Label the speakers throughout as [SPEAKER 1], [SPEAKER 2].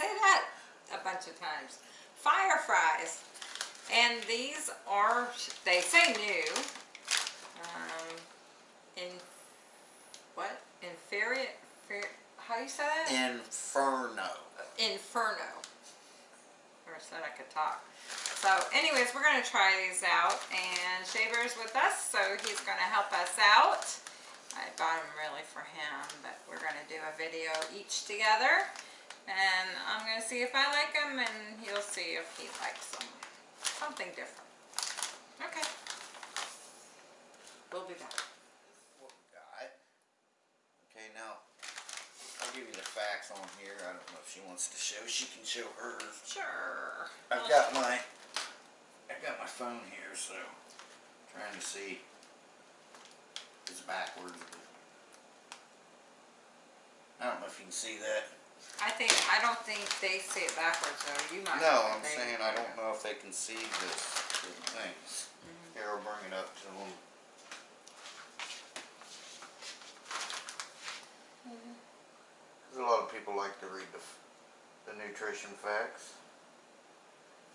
[SPEAKER 1] say that a bunch of times. Fire fries. And these are, they say new. Um, in, what? Inferior, how you say that?
[SPEAKER 2] Inferno.
[SPEAKER 1] Inferno. Never said I could talk. So anyways, we're going to try these out and Shea Bear's with us, so he's going to help us out. I bought them really for him, but we're going to do a video each together. And I'm going to see if I like them and he'll see if he likes them. Something different. Okay. We'll be back.
[SPEAKER 2] What guy. Okay, now, I'll give you the facts on here. I don't know if she wants to show. She can show hers.
[SPEAKER 1] Sure.
[SPEAKER 2] I've got my I've got my phone here, so trying to see. It's backwards. I don't know if you can see that.
[SPEAKER 1] I think, I don't think they see it backwards though, you might.
[SPEAKER 2] No, I'm saying I don't know if they can see this, the things. Mm-hmm. Here, I'll bring it up to them. Mm-hmm. Cause a lot of people like to read the, the nutrition facts.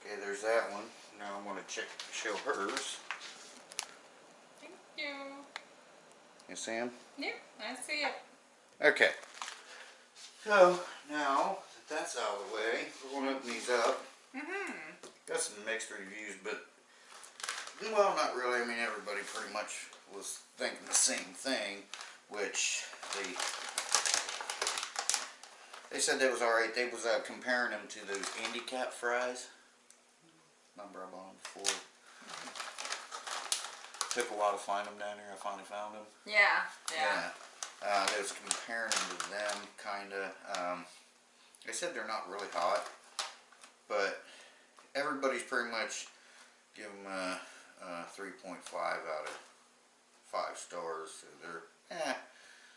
[SPEAKER 2] Okay, there's that one. Now I'm gonna check, show hers.
[SPEAKER 1] Thank you.
[SPEAKER 2] You see 'em?
[SPEAKER 1] Yep, I see it.
[SPEAKER 2] Okay. So, now that that's out of the way, we're going to open these up.
[SPEAKER 1] Mm-hmm.
[SPEAKER 2] Got some mixed reviews, but, well, not really. I mean, everybody pretty much was thinking the same thing, which they, they said they was alright. They was uh, comparing them to those handicap fries. Remember I bought them before? Took a while to find them down here. I finally found them.
[SPEAKER 1] Yeah, yeah.
[SPEAKER 2] Uh, they was comparing to them, kinda. Um, they said they're not really hot, but everybody's pretty much give them a, a 3.5 out of 5 stars. So they're, eh,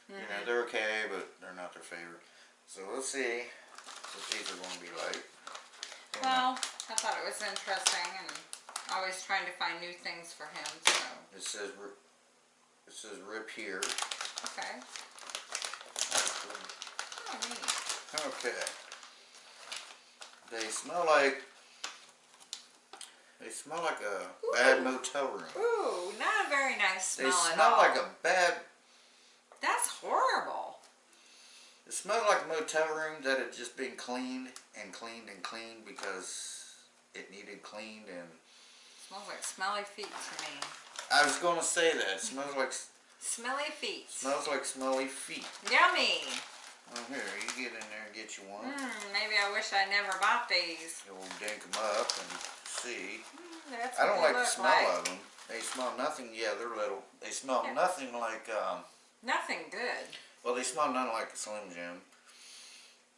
[SPEAKER 2] you know, they're okay, but they're not their favorite. So we'll see what these are going to be like.
[SPEAKER 1] Well, I thought it was interesting and always trying to find new things for him, so,
[SPEAKER 2] It says, it says rip here.
[SPEAKER 1] Okay. Oh, neat.
[SPEAKER 2] Okay. They smell like they smell like a bad motel room.
[SPEAKER 1] Ooh, not a very nice
[SPEAKER 2] They
[SPEAKER 1] smell at
[SPEAKER 2] smell like a bad.
[SPEAKER 1] That's horrible.
[SPEAKER 2] It smells like a motel room that had just been cleaned and cleaned and cleaned because it needed cleaned and.
[SPEAKER 1] It Smells like smelly feet to me.
[SPEAKER 2] I was gonna say that. It smells like
[SPEAKER 1] Smelly feet.
[SPEAKER 2] smells like smelly feet.
[SPEAKER 1] Yummy.
[SPEAKER 2] Oh here, you get in there and get you one.
[SPEAKER 1] Hmm, maybe I wish I never bought these.
[SPEAKER 2] You'll dink them up and see.
[SPEAKER 1] That's
[SPEAKER 2] I don't like the smell
[SPEAKER 1] like.
[SPEAKER 2] of them. They smell nothing. Yeah, they're little. They smell
[SPEAKER 1] Yeah.
[SPEAKER 2] nothing like. Um,
[SPEAKER 1] Nothing good.
[SPEAKER 2] well, they smell nothing like a Slim Jim.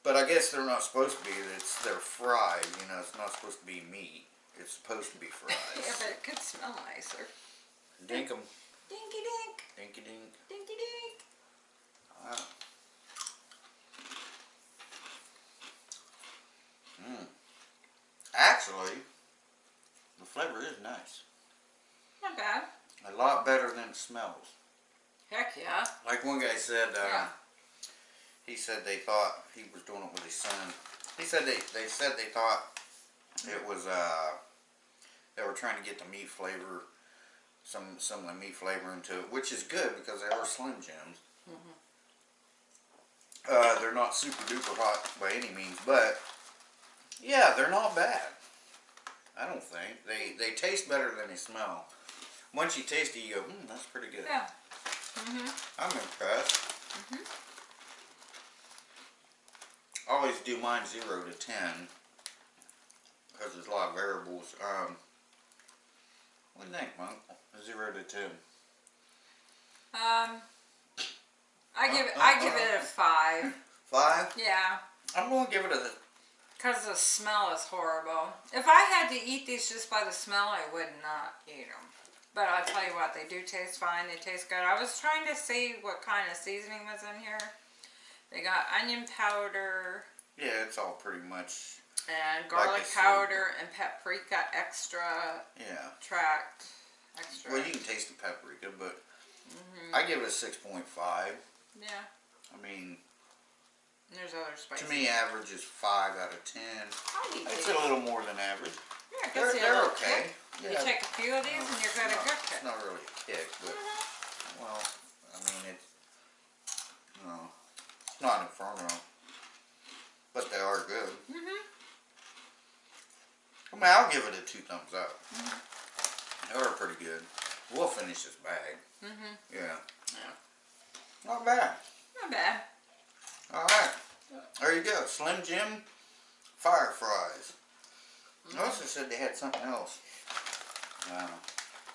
[SPEAKER 2] But I guess they're not supposed to be. It's they're fried. You know, it's not supposed to be meat. It's supposed to be fries.
[SPEAKER 1] yeah, but it could smell nicer.
[SPEAKER 2] dink them.
[SPEAKER 1] Dinky dink,
[SPEAKER 2] Dinky dink.
[SPEAKER 1] dinky dink.
[SPEAKER 2] Wow. Mmm. Actually, the flavor is nice.
[SPEAKER 1] Not bad.
[SPEAKER 2] A lot better than it smells.
[SPEAKER 1] Heck yeah.
[SPEAKER 2] Like one guy said, uh,
[SPEAKER 1] Yeah.
[SPEAKER 2] he said they thought he was doing it with his son. He said they, they said they thought it was, uh, they were trying to get the meat flavor, some, some of the meat flavor into it, which is good because they are Slim Jims. Uh, they're not super duper hot by any means, but yeah, they're not bad. I don't think. They, they taste better than they smell. Once you taste it, you go, hmm, that's pretty good.
[SPEAKER 1] Yeah. Mm-hmm.
[SPEAKER 2] I'm impressed. I always do mine zero to ten because there's a lot of variables. Um, what do you think, Monk? Zero to ten.
[SPEAKER 1] Um, I give it,
[SPEAKER 2] Uh,
[SPEAKER 1] I
[SPEAKER 2] uh,
[SPEAKER 1] give it a five.
[SPEAKER 2] Five?
[SPEAKER 1] Yeah.
[SPEAKER 2] I'm going to give it a.
[SPEAKER 1] Because the smell is horrible. If I had to eat these just by the smell, I would not eat them. But I'll tell you what, they do taste fine. They taste good. I was trying to see what kind of seasoning was in here. They got onion powder
[SPEAKER 2] Yeah, it's all pretty much.
[SPEAKER 1] and garlic
[SPEAKER 2] seed.
[SPEAKER 1] powder and paprika extra
[SPEAKER 2] Yeah.
[SPEAKER 1] tract extra.
[SPEAKER 2] Well, you can taste the paprika, but
[SPEAKER 1] Mhm.
[SPEAKER 2] I give it a six point five.
[SPEAKER 1] Yeah.
[SPEAKER 2] I mean,
[SPEAKER 1] And there's other spices.
[SPEAKER 2] To me, average is five out of ten. It's a little more than average.
[SPEAKER 1] Yeah,
[SPEAKER 2] They're, they're okay.
[SPEAKER 1] kick. You
[SPEAKER 2] Yeah.
[SPEAKER 1] take a few of these and you're gonna cook it.
[SPEAKER 2] It's not really a kick, but
[SPEAKER 1] Mhm.
[SPEAKER 2] well, I mean it's no, it's not inferno, but they are good.
[SPEAKER 1] Mm hmm
[SPEAKER 2] I mean, I'll give it a two thumbs up.
[SPEAKER 1] Mm-hmm.
[SPEAKER 2] They were pretty good. We'll finish this bag.
[SPEAKER 1] Mm-hmm.
[SPEAKER 2] Yeah.
[SPEAKER 1] Yeah.
[SPEAKER 2] Not bad.
[SPEAKER 1] Not bad.
[SPEAKER 2] All right. There you go. Slim Jim fire fries. I also said they had something else. Uh,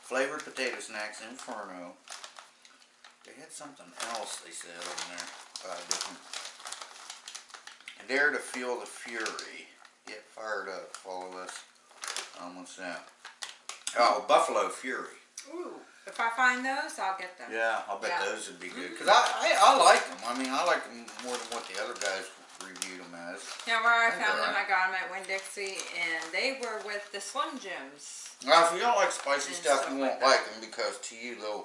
[SPEAKER 2] flavored potato snacks Inferno. They had something else they said on there. Uh, different. Dare to feel the fury. Get fired up. Follow us. Um, what's that? Oh, Buffalo Fury.
[SPEAKER 1] Ooh. If I find those, I'll get them.
[SPEAKER 2] Yeah, I'll bet
[SPEAKER 1] Yeah.
[SPEAKER 2] those would be good. Cause I, I, I like them. I mean, I like them more than what the other guys reviewed them as.
[SPEAKER 1] Yeah, where I
[SPEAKER 2] think
[SPEAKER 1] found them,
[SPEAKER 2] right.
[SPEAKER 1] I got them at Winn Dixie, and they were with the Slim Jims.
[SPEAKER 2] Now, if you don't like spicy
[SPEAKER 1] And
[SPEAKER 2] stuff, you won't
[SPEAKER 1] that.
[SPEAKER 2] like them because to you, they'll.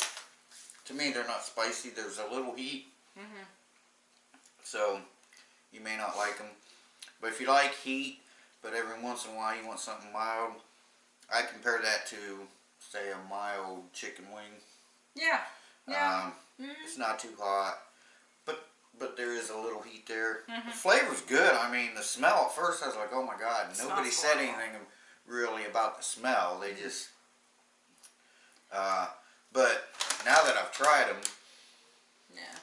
[SPEAKER 2] To me, they're not spicy. There's a little heat,
[SPEAKER 1] Mhm.
[SPEAKER 2] so you may not like them. But if you like heat, but every once in a while you want something mild, I compare that to, say, a mild chicken wing.
[SPEAKER 1] Yeah. Yeah.
[SPEAKER 2] Um,
[SPEAKER 1] Mhm.
[SPEAKER 2] It's not too hot, but but there is a little heat there.
[SPEAKER 1] Mhm.
[SPEAKER 2] The flavor's good. I mean, the smell at first I was like, oh my god. Nobody said anything really about the smell. They just. Uh, but now that I've tried them,
[SPEAKER 1] yeah.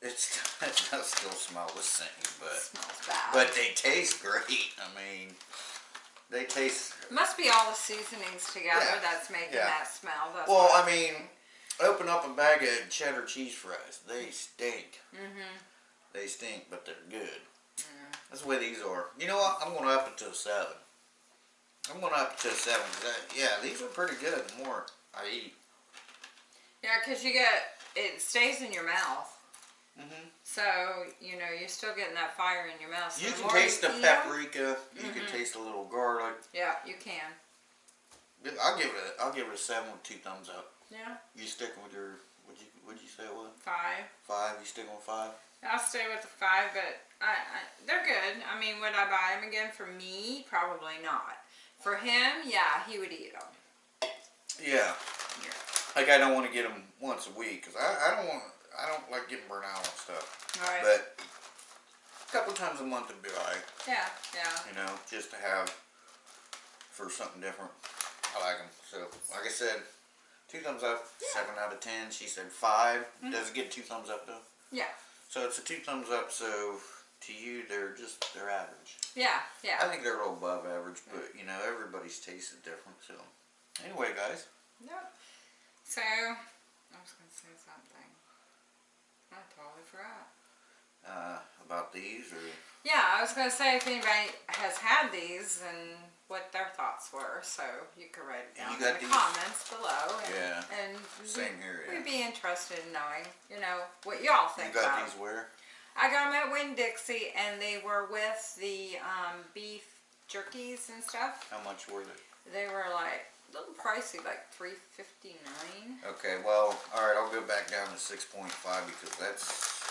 [SPEAKER 2] it's it does still smell the same, but
[SPEAKER 1] smells bad.
[SPEAKER 2] but they taste great. I mean, they taste.
[SPEAKER 1] Must be all the seasonings together
[SPEAKER 2] Yeah.
[SPEAKER 1] that's making
[SPEAKER 2] Yeah.
[SPEAKER 1] that smell. That's
[SPEAKER 2] Well, I mean, open up a bag of cheddar cheese fries. They stink.
[SPEAKER 1] Mm-hmm.
[SPEAKER 2] They stink, but they're good.
[SPEAKER 1] Mm.
[SPEAKER 2] That's the way these are. You know what? I'm going to up it to a 7. I'm going to up it to a 7. 'cause that- yeah, these are pretty good the more I eat.
[SPEAKER 1] Yeah, because you get it stays in your mouth,
[SPEAKER 2] hmm
[SPEAKER 1] so you know you're still getting that fire in your mouth. So
[SPEAKER 2] You can taste the paprika. You can
[SPEAKER 1] Mhm.
[SPEAKER 2] taste a little garlic.
[SPEAKER 1] Yeah, you can.
[SPEAKER 2] I'll give it. A, I'll give it a seven with two thumbs up.
[SPEAKER 1] Yeah,
[SPEAKER 2] You sticking with your? Would you? Would you say it
[SPEAKER 1] five.
[SPEAKER 2] five? You sticking with five?
[SPEAKER 1] I'll stay with the five, but I, I they're good. I mean, would I buy them again for me? Probably not. For him, yeah, he would eat them.
[SPEAKER 2] Yeah.
[SPEAKER 1] Yeah.
[SPEAKER 2] Like I don't want to get them once a week because I, I don't want. I don't like getting burnt out on stuff.
[SPEAKER 1] All right.
[SPEAKER 2] But a couple times a month would be alright.
[SPEAKER 1] yeah, yeah.
[SPEAKER 2] you know, just to have for something different. I like them. So, like I said, two thumbs up, seven out of ten. She said 5 mm-hmm. Does it get two thumbs up though?
[SPEAKER 1] Yeah.
[SPEAKER 2] So it's a two thumbs up. So to you, they're just they're average.
[SPEAKER 1] Yeah, yeah.
[SPEAKER 2] I think they're a little above average, mm. but you know, everybody's taste is different. So anyway, guys,
[SPEAKER 1] Yep. So, I was going to say something. I totally forgot.
[SPEAKER 2] Uh, about these or
[SPEAKER 1] Yeah, I was going to say if anybody has had these and what their thoughts were, so you could write it down in the
[SPEAKER 2] these?
[SPEAKER 1] comments below. And,
[SPEAKER 2] Yeah.
[SPEAKER 1] And
[SPEAKER 2] same here.
[SPEAKER 1] we'd be interested in knowing, you know, what y'all think.
[SPEAKER 2] You got
[SPEAKER 1] about
[SPEAKER 2] these where?
[SPEAKER 1] I got them at Winn Dixie, and they were with the um, beef jerkies and stuff.
[SPEAKER 2] How much were they?
[SPEAKER 1] They were like a little pricey, like three fifty nine.
[SPEAKER 2] Okay, well, all right, I'll go back down to six point five because that's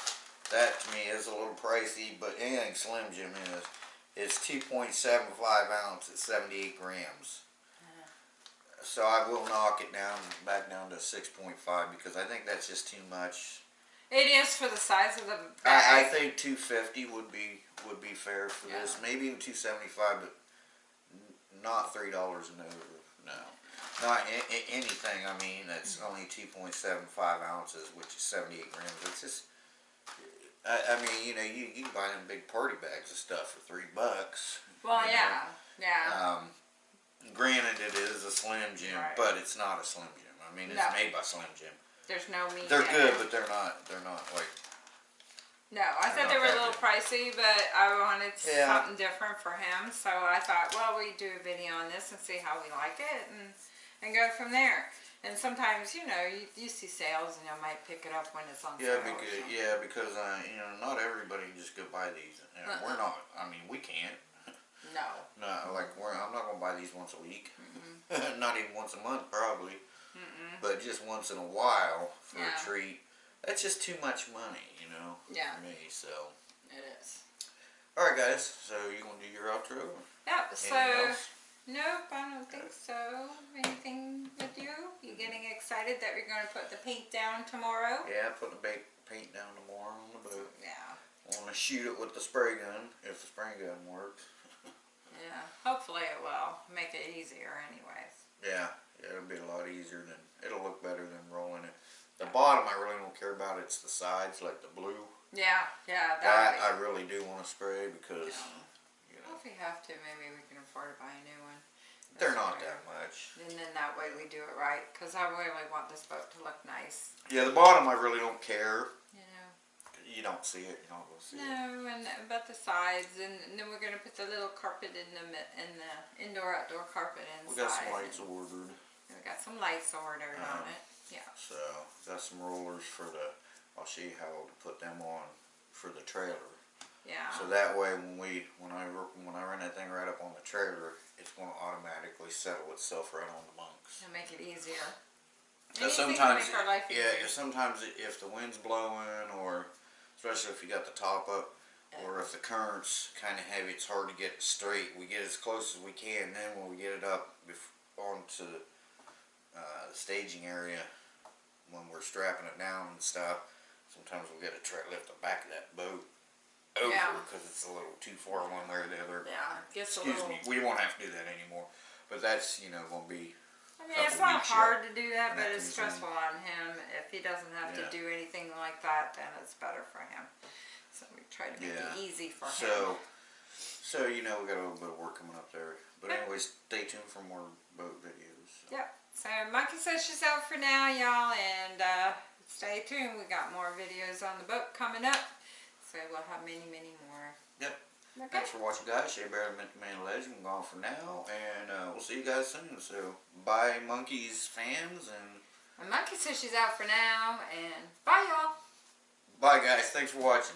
[SPEAKER 2] that to me is a little pricey, but anything Slim Jim is it's two point seven five ounce at seventy eight grams. Uh-huh. So I will knock it down back down to six point five because I think that's just too much.
[SPEAKER 1] It is for the size of the
[SPEAKER 2] I, I think two fifty would be would be fair for this. Maybe even two seventy five, but not three dollars and over. No, not anything. I mean, that's mm-hmm. only two point seven five ounces, which is seventy eight grams. It's just. I, I mean, you know, you, you can buy them big party bags of stuff for three bucks.
[SPEAKER 1] well,
[SPEAKER 2] you know.
[SPEAKER 1] yeah, yeah.
[SPEAKER 2] Um, granted, it is a Slim Jim,
[SPEAKER 1] Right.
[SPEAKER 2] but it's not a Slim Jim. I mean, it's
[SPEAKER 1] No.
[SPEAKER 2] made by Slim Jim.
[SPEAKER 1] There's no meat.
[SPEAKER 2] They're good, but they're not. They're not like.
[SPEAKER 1] No, I thought they were a little pricey, but I wanted
[SPEAKER 2] Yeah.
[SPEAKER 1] something different for him, so I thought, well, we do a video on this and see how we like it, and and go from there. And sometimes, you know, you, you see sales, and you might pick it up when it's on
[SPEAKER 2] Yeah,
[SPEAKER 1] sale.
[SPEAKER 2] because yeah, because uh, you know, not everybody can just go buy these. You know, We're not. I mean, we can't.
[SPEAKER 1] No.
[SPEAKER 2] No, like we're. I'm not gonna buy these once a week. not even once a month, probably.
[SPEAKER 1] Mm-mm.
[SPEAKER 2] But just once in a while for
[SPEAKER 1] Yeah.
[SPEAKER 2] a treat. That's just too much money, you know.
[SPEAKER 1] Yeah.
[SPEAKER 2] For me, so.
[SPEAKER 1] It is.
[SPEAKER 2] Alright guys, so you gonna do your outro?
[SPEAKER 1] Yep, so,
[SPEAKER 2] else?
[SPEAKER 1] Nope, I don't think so. Anything with you? You getting excited that we're gonna put the paint down tomorrow?
[SPEAKER 2] Yeah, put the paint down tomorrow on the boat.
[SPEAKER 1] Yeah,
[SPEAKER 2] Wanna shoot it with the spray gun, if the spray gun works.
[SPEAKER 1] yeah, hopefully it will, make it easier anyways.
[SPEAKER 2] Yeah, yeah, it'll be a lot easier than, it'll look better than rolling it. The bottom I really don't care about, it's the sides, like the blue.
[SPEAKER 1] Yeah, yeah,
[SPEAKER 2] That
[SPEAKER 1] that
[SPEAKER 2] I really do wanna spray because,
[SPEAKER 1] Yeah.
[SPEAKER 2] You
[SPEAKER 1] Well, if we have to, maybe we can afford to buy a new one.
[SPEAKER 2] they're not that much.
[SPEAKER 1] And then that way we do it right, cause I really want this boat to look nice,
[SPEAKER 2] Yeah, the bottom I really don't care.
[SPEAKER 1] you know?
[SPEAKER 2] You don't see it, you don't go see it.
[SPEAKER 1] No, and but the sides, and, and then we're gonna put the little carpet in the in the indoor outdoor carpet inside.
[SPEAKER 2] We got some lights
[SPEAKER 1] and
[SPEAKER 2] ordered,
[SPEAKER 1] We got some lights ordered on
[SPEAKER 2] Uh-huh.
[SPEAKER 1] it. Yeah.
[SPEAKER 2] so got some rollers for the. I'll show you how to put them on for the trailer.
[SPEAKER 1] Yeah.
[SPEAKER 2] So that way, when we when I when I run that thing right up on the trailer, it's going to automatically settle itself right on the bunks.
[SPEAKER 1] to make it easier.
[SPEAKER 2] Sometimes,
[SPEAKER 1] make our life
[SPEAKER 2] yeah, sometimes if the wind's blowing, or especially if you got the top up, or if the current's kind of heavy, it's hard to get it straight. We get as close as we can. Then when we get it up onto uh, the staging area, when we're strapping it down and stuff, sometimes we'll get a lift the back of that boat over
[SPEAKER 1] Yeah.
[SPEAKER 2] because it's a little too far one way or the other.
[SPEAKER 1] Yeah, gets a
[SPEAKER 2] Excuse
[SPEAKER 1] little.
[SPEAKER 2] me, we won't have to do that anymore. But that's you know gonna be
[SPEAKER 1] I mean, it's not hard to do that, but
[SPEAKER 2] that
[SPEAKER 1] it's stressful on him. If he doesn't have
[SPEAKER 2] Yeah.
[SPEAKER 1] to do anything like that, then it's better for him. So we try to make
[SPEAKER 2] Yeah.
[SPEAKER 1] it easy for him.
[SPEAKER 2] So, so you know we got a little bit of work coming up there. But anyways, stay tuned for more boat videos.
[SPEAKER 1] Yep. So Monkey says she's out for now, y'all, and uh, stay tuned. We got more videos on the boat coming up, so we'll have many, many more.
[SPEAKER 2] Yep.
[SPEAKER 1] Okay.
[SPEAKER 2] Thanks for watching, guys. Shea Bear, Mint Man Legend. I'm gone for now, and uh, we'll see you guys soon. So, bye, monkeys fans, and
[SPEAKER 1] And Monkey says she's out for now, and bye, y'all.
[SPEAKER 2] bye, guys. Thanks for watching.